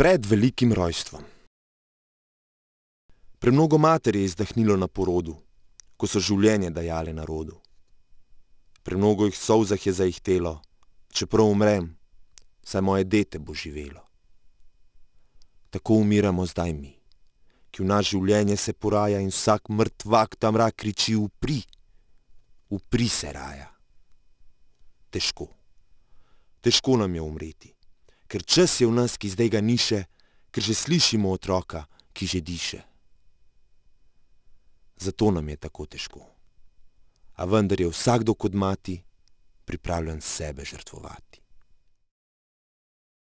pred velikim rojstvom. Premnogo mater je izdahnilo na porodu, ko so življenje dajale narodu. Premnogo jih solzah je zaihtelo, čeprav umrem, saj moje dete bo živelo. Tako umiramo zdaj mi, ki v naš življenje se poraja in vsak mrtvak tam rak kriči upri, upri se raja. Težko, težko nam je umreti, ker čas je v nas, ki zdaj ga ni še, ker že slišimo otroka, ki že diše. Zato nam je tako težko. A vendar je vsakdo kot mati pripravljen sebe žrtvovati.